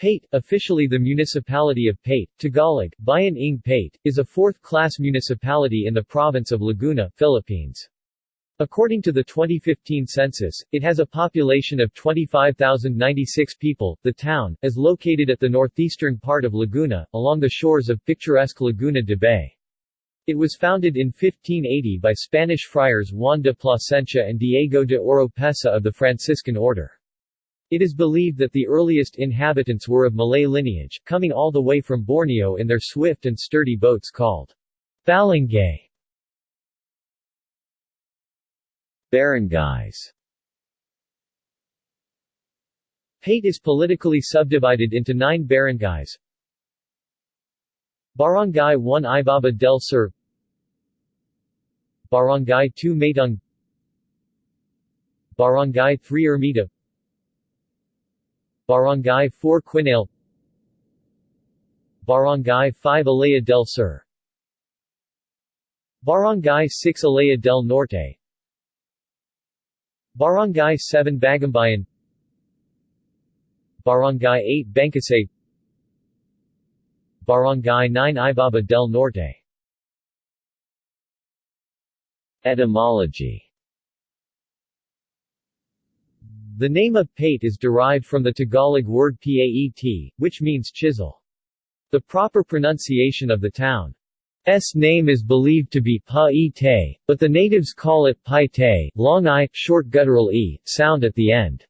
Paete, officially the municipality of Paete, Tagalog, Bayan ng Paete, is a fourth-class municipality in the province of Laguna, Philippines. According to the 2015 census, it has a population of 25,096 people. The town is located at the northeastern part of Laguna, along the shores of picturesque Laguna de Bay. It was founded in 1580 by Spanish friars Juan de Plasencia and Diego de Oropesa of the Franciscan order. It is believed that the earliest inhabitants were of Malay lineage, coming all the way from Borneo in their swift and sturdy boats called balangay. Barangays Paete is politically subdivided into nine barangays. Barangay 1 Ibaba del Sur Barangay 2 Matong Barangay 3 Ermita Barangay 4 Quinale Barangay 5 Alea del Sur. Barangay 6 Alea del Norte. Barangay 7 Bagumbayan Barangay 8 Bangkusay Barangay 9 Ibaba del Norte. Etymology The name of Paete is derived from the Tagalog word paet, which means chisel. The proper pronunciation of the town's name is believed to be pa-ite, but the natives call it paite, long i, short guttural e, sound at the end.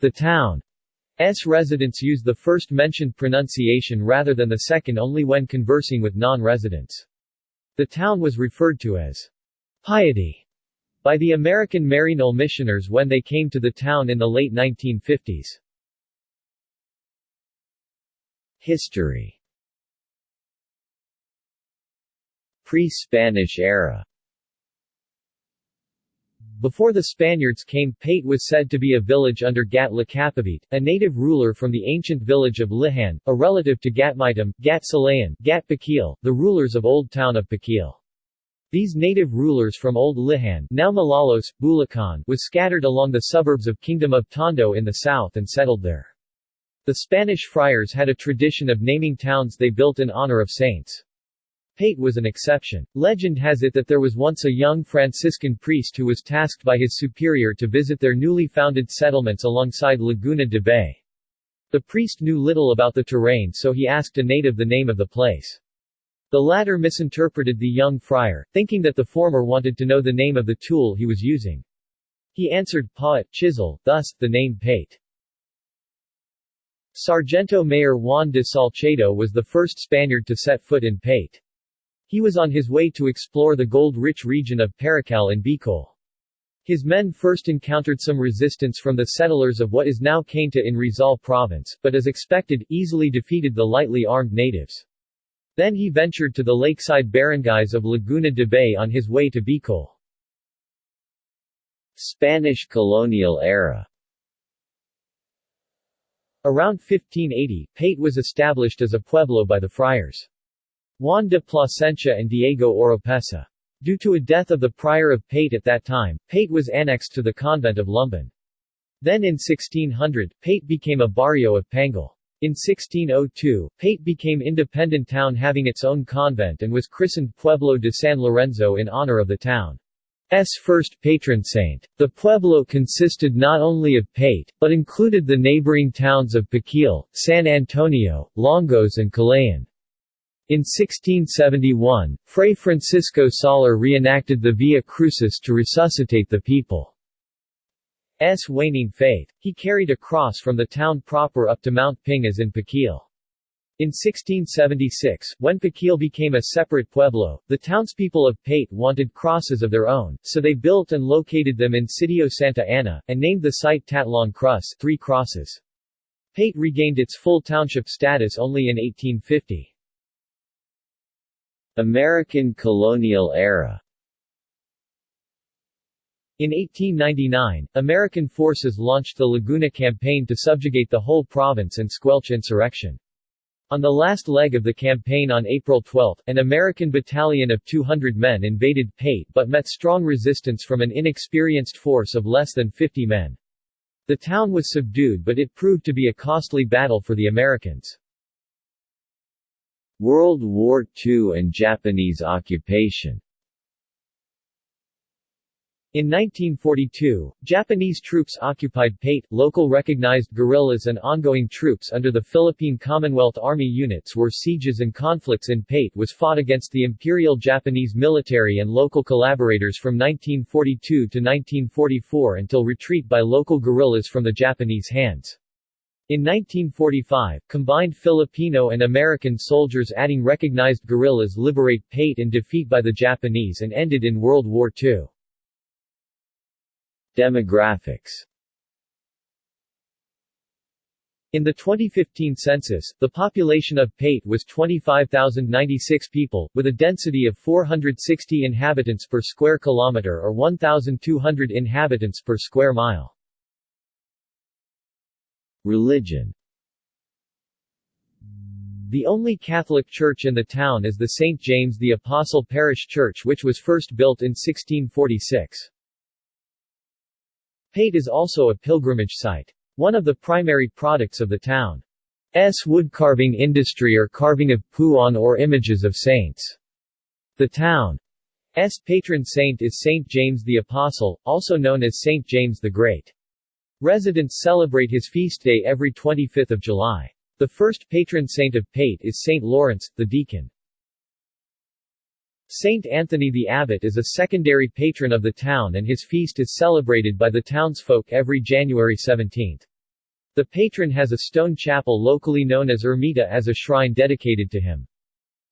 The town's residents use the first mentioned pronunciation rather than the second only when conversing with non-residents. The town was referred to as piety by the American Maryknoll missioners when they came to the town in the late 1950s. History Pre-Spanish era Before the Spaniards came, Paete was said to be a village under Gat Lakapavit, a native ruler from the ancient village of Lihan, a relative to Gatmitam, Gat Salayan, Gat Pakil, the rulers of Old Town of Pakil. These native rulers from Old Lihan now Malolos, Bulacan was scattered along the suburbs of Kingdom of Tondo in the south and settled there. The Spanish friars had a tradition of naming towns they built in honor of saints. Paete was an exception. Legend has it that there was once a young Franciscan priest who was tasked by his superior to visit their newly founded settlements alongside Laguna de Bay. The priest knew little about the terrain so he asked a native the name of the place. The latter misinterpreted the young friar, thinking that the former wanted to know the name of the tool he was using. He answered paet, chisel, thus, the name Paete. Sargento Mayor Juan de Salcedo was the first Spaniard to set foot in Paete. He was on his way to explore the gold-rich region of Paracal in Bicol. His men first encountered some resistance from the settlers of what is now Cainta in Rizal province, but as expected, easily defeated the lightly armed natives. Then he ventured to the lakeside barangays of Laguna de Bay on his way to Bicol. Spanish colonial era Around 1580, Paete was established as a pueblo by the friars. Juan de Plasencia and Diego Oropesa. Due to a death of the prior of Paete at that time, Paete was annexed to the convent of Lumban. Then in 1600, Paete became a barrio of Pangil. In 1602, Paete became independent town having its own convent and was christened Pueblo de San Lorenzo in honor of the town's first patron saint. The pueblo consisted not only of Paete, but included the neighboring towns of Pakil, San Antonio, Longos and Calayan. In 1671, Fray Francisco Soler reenacted the Via Crucis to resuscitate the people. S. waning faith. He carried a cross from the town proper up to Mount Pingas in Pakil. In 1676, when Pakil became a separate pueblo, the townspeople of Paete wanted crosses of their own, so they built and located them in Sitio Santa Ana, and named the site Tatlong Cruz Three Crosses. Paete regained its full township status only in 1850. American colonial era in 1899, American forces launched the Laguna Campaign to subjugate the whole province and squelch insurrection. On the last leg of the campaign on April 12, an American battalion of 200 men invaded Paete but met strong resistance from an inexperienced force of less than 50 men. The town was subdued but it proved to be a costly battle for the Americans. World War II and Japanese occupation in 1942, Japanese troops occupied Paete, Local recognized guerrillas and ongoing troops under the Philippine Commonwealth Army units were sieges and conflicts in Paete was fought against the Imperial Japanese military and local collaborators from 1942 to 1944 until retreat by local guerrillas from the Japanese hands. In 1945, combined Filipino and American soldiers adding recognized guerrillas liberate Paete and defeat by the Japanese and ended in World War II. Demographics In the 2015 census, the population of Paete was 25,096 people, with a density of 460 inhabitants per square kilometer or 1,200 inhabitants per square mile. Religion The only Catholic church in the town is the St. James the Apostle Parish Church which was first built in 1646. Paete is also a pilgrimage site. One of the primary products of the town's woodcarving industry are carving of puan or images of saints. The town's patron saint is Saint James the Apostle, also known as Saint James the Great. Residents celebrate his feast day every 25th of July. The first patron saint of Paete is Saint Lawrence, the deacon. Saint Anthony the Abbot is a secondary patron of the town and his feast is celebrated by the townsfolk every January 17. The patron has a stone chapel locally known as Ermita as a shrine dedicated to him.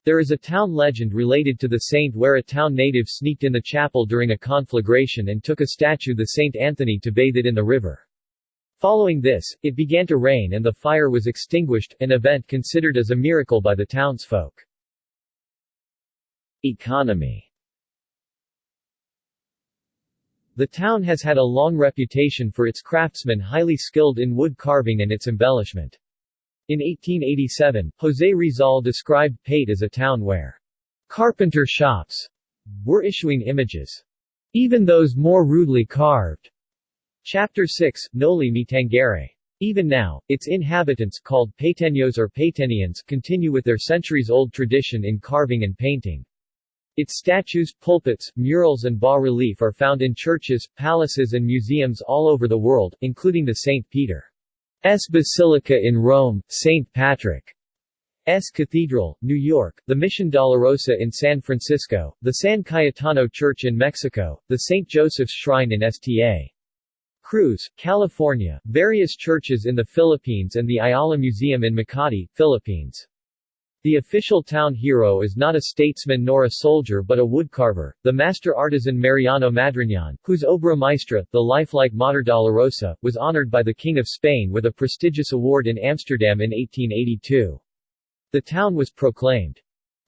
There is a town legend related to the saint where a town native sneaked in the chapel during a conflagration and took a statue the Saint Anthony to bathe it in the river. Following this, it began to rain and the fire was extinguished, an event considered as a miracle by the townsfolk. Economy The town has had a long reputation for its craftsmen highly skilled in wood carving and its embellishment. In 1887, José Rizal described Paete as a town where carpenter shops were issuing images, even those more rudely carved. Chapter 6, Noli Me Tangere. Even now, its inhabitants, called Paeteños or Paetenians, continue with their centuries-old tradition in carving and painting. Its statues, pulpits, murals and bas-relief are found in churches, palaces and museums all over the world, including the St. Peter's Basilica in Rome, St. Patrick's Cathedral, New York, the Mission Dolorosa in San Francisco, the San Cayetano Church in Mexico, the St. Joseph's Shrine in Sta. Cruz, California, various churches in the Philippines and the Ayala Museum in Makati, Philippines. The official town hero is not a statesman nor a soldier but a woodcarver, the master artisan Mariano Madriñan, whose obra maestra, the lifelike Mater Dolorosa, was honored by the King of Spain with a prestigious award in Amsterdam in 1882. The town was proclaimed,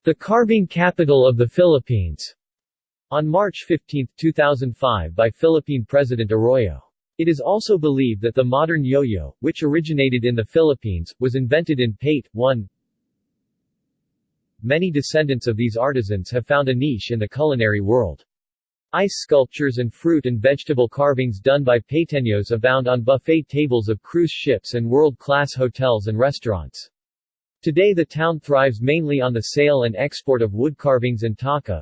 the carving capital of the Philippines, on March 15, 2005 by Philippine President Arroyo. It is also believed that the modern yo-yo, which originated in the Philippines, was invented in Paete, 1 Many descendants of these artisans have found a niche in the culinary world. Ice sculptures and fruit and vegetable carvings done by Paeteños abound on buffet tables of cruise ships and world-class hotels and restaurants. Today the town thrives mainly on the sale and export of wood carvings and taka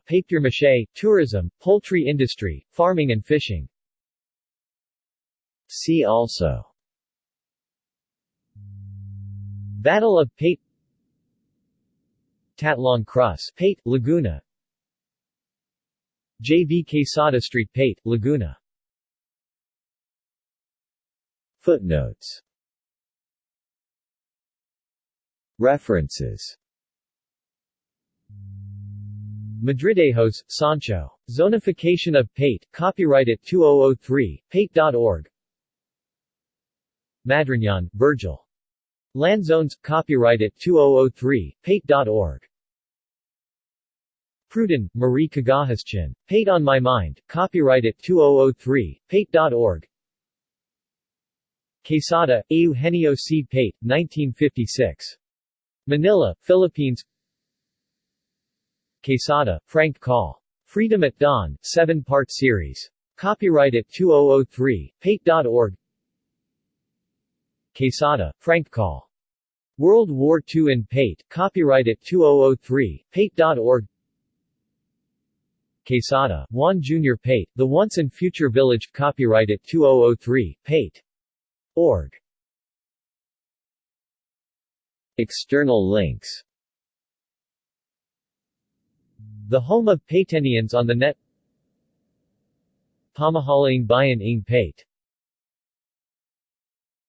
tourism, poultry industry, farming and fishing. See also Battle of Paete Tatlong Cross, Paete, Laguna. JV Quesada Street Paete, Laguna. Footnotes. References. Madridejos, Sancho. Zonification of Paete, copyright at 2003, paete.org Madriñan, Virgil. Land zones, copyright at 2003, paete.org. Pruden, Marie Cagahaschin. Paete on My Mind, copyright at 2003, paete.org. Quesada, Eugenio C. Paete, 1956. Manila, Philippines Quesada, Frank Call. Freedom at Dawn, 7-part series. Copyright at 2003, paete.org Quesada, Frank Call. World War II in Paete, copyright at 2003, paete.org Quesada, Juan Jr. Paete, The Once and Future Village, copyright at 2003, Paete. Org. External links The home of Paetenians on the net Pamahalaan Bayan ng Paete